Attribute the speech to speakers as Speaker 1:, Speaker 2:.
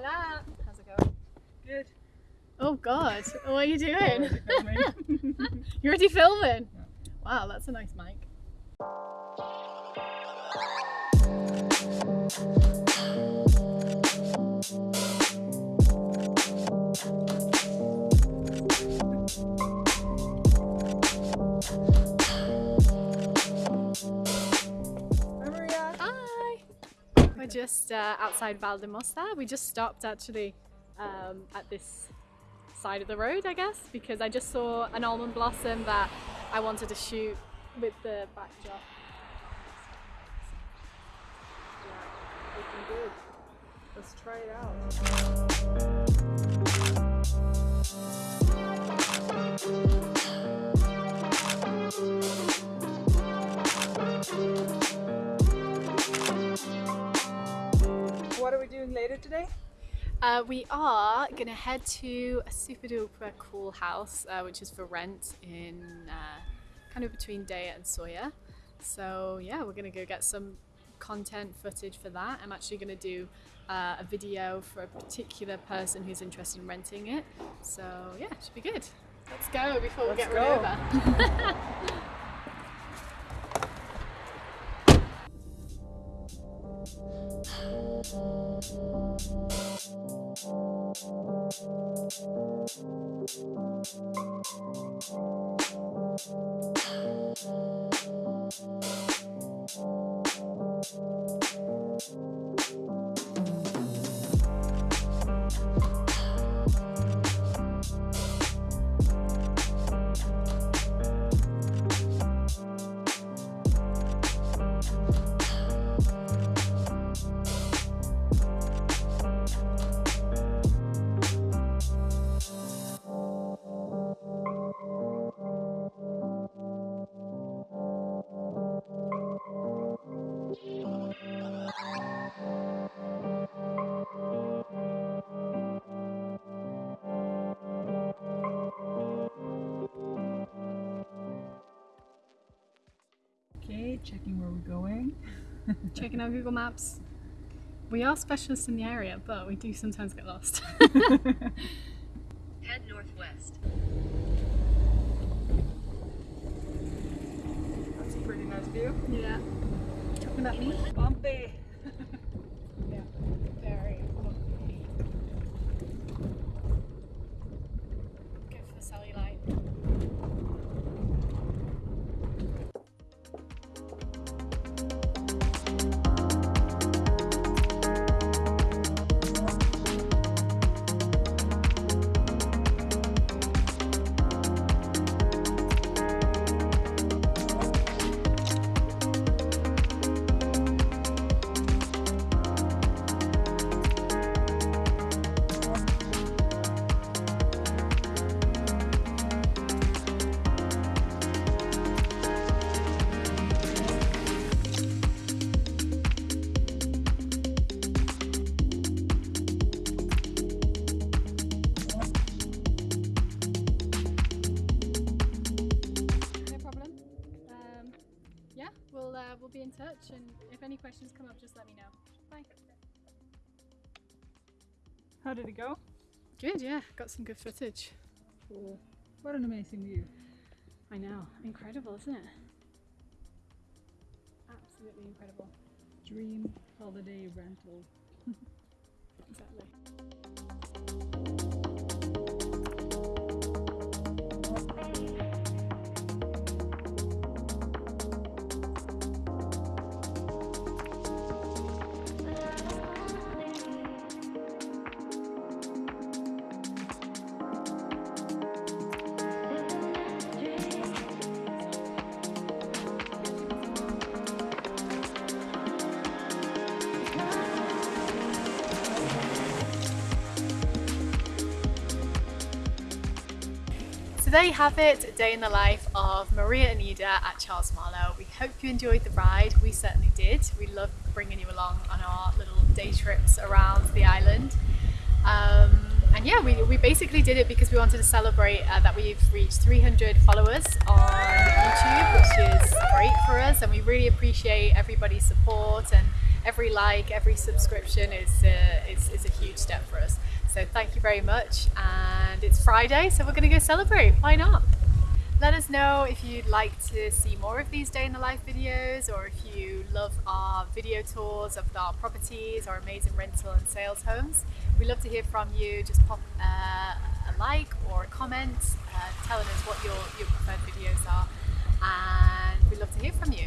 Speaker 1: Hola. How's it going?
Speaker 2: Good.
Speaker 1: Oh God, what are you doing? You're already filming?
Speaker 2: Yeah.
Speaker 1: Wow, that's a nice mic.
Speaker 2: Hi,
Speaker 1: just uh, outside Valldemossa. We just stopped actually um, at this side of the road, I guess, because I just saw an almond blossom that I wanted to shoot with the backdrop.
Speaker 2: Looking good. Let's try it out. What are we doing later today?
Speaker 1: Uh, we are going to head to a super duper cool house, uh, which is for rent in uh, kind of between Deià and Sóller. So, yeah, we're going to go get some content footage for that. I'm actually going to do uh, a video for a particular person who's interested in renting it. So, yeah, it should be good. Let's go before we
Speaker 2: Let's
Speaker 1: get
Speaker 2: go.
Speaker 1: run over.
Speaker 2: Okay, checking where we're going.
Speaker 1: Checking out Google Maps. We are specialists in the area, but we do sometimes get lost.
Speaker 3: Head northwest.
Speaker 2: That's a pretty nice view.
Speaker 1: yeah. Talking about me?
Speaker 2: Bumpy.
Speaker 1: We'll uh, we'll be in touch, and if any questions come up, just let me know. Bye.
Speaker 2: How did it go?
Speaker 1: Good, yeah. Got some good footage.
Speaker 2: Cool. What an amazing view.
Speaker 1: I know, incredible, isn't it? Absolutely incredible.
Speaker 2: Dream holiday rental.
Speaker 1: Exactly. So there you have it, a day in the life of Maria and Ida at Charles Marlow. We hope you enjoyed the ride. We certainly did. We love bringing you along on our little day trips around the island. Um, and yeah, we, we basically did it because we wanted to celebrate uh, that we've reached 300 followers on YouTube, which is great for us. And we really appreciate everybody's support and every like, every subscription is, uh, is, is a huge step for us. So thank you very much. And it's Friday, so we're going to go celebrate. Why not? Let us know if you'd like to see more of these day in the life videos or if you love our video tours of our properties, our amazing rental and sales homes. We love to hear from you. Just pop uh, a like or a comment uh, telling us what your, your preferred videos are and we'd love to hear from you.